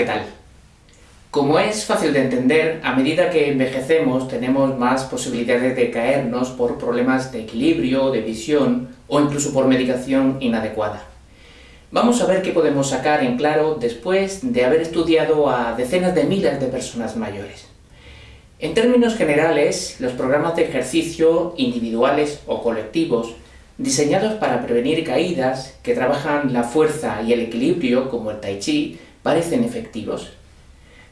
¿qué tal? Como es fácil de entender, a medida que envejecemos tenemos más posibilidades de caernos por problemas de equilibrio, de visión o incluso por medicación inadecuada. Vamos a ver qué podemos sacar en claro después de haber estudiado a decenas de miles de personas mayores. En términos generales, los programas de ejercicio individuales o colectivos diseñados para prevenir caídas, que trabajan la fuerza y el equilibrio, como el Tai Chi, parecen efectivos.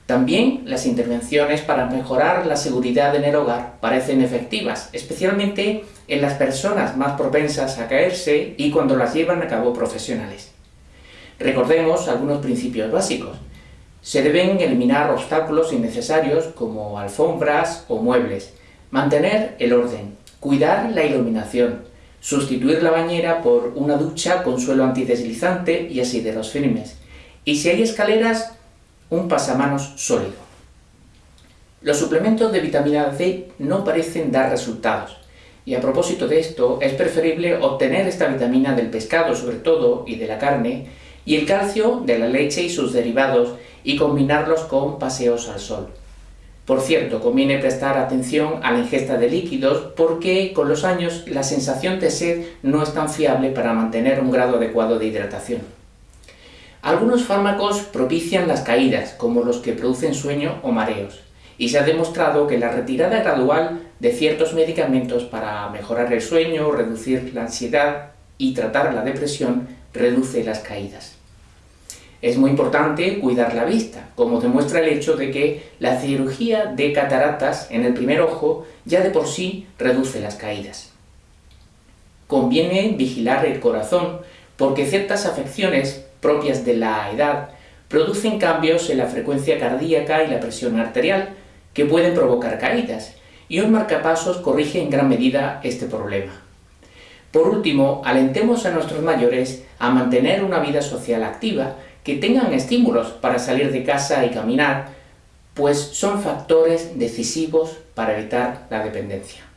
También las intervenciones para mejorar la seguridad en el hogar parecen efectivas, especialmente en las personas más propensas a caerse y cuando las llevan a cabo profesionales. Recordemos algunos principios básicos. Se deben eliminar obstáculos innecesarios como alfombras o muebles, mantener el orden, cuidar la iluminación, sustituir la bañera por una ducha con suelo antideslizante y así de los firmes, y si hay escaleras, un pasamanos sólido. Los suplementos de vitamina D no parecen dar resultados, y a propósito de esto, es preferible obtener esta vitamina del pescado sobre todo y de la carne, y el calcio de la leche y sus derivados, y combinarlos con paseos al sol. Por cierto, conviene prestar atención a la ingesta de líquidos porque con los años la sensación de sed no es tan fiable para mantener un grado adecuado de hidratación. Algunos fármacos propician las caídas, como los que producen sueño o mareos, y se ha demostrado que la retirada gradual de ciertos medicamentos para mejorar el sueño, reducir la ansiedad y tratar la depresión reduce las caídas. Es muy importante cuidar la vista, como demuestra el hecho de que la cirugía de cataratas en el primer ojo ya de por sí reduce las caídas. Conviene vigilar el corazón, porque ciertas afecciones propias de la edad producen cambios en la frecuencia cardíaca y la presión arterial, que pueden provocar caídas, y un marcapasos corrige en gran medida este problema. Por último, alentemos a nuestros mayores a mantener una vida social activa, que tengan estímulos para salir de casa y caminar, pues son factores decisivos para evitar la dependencia.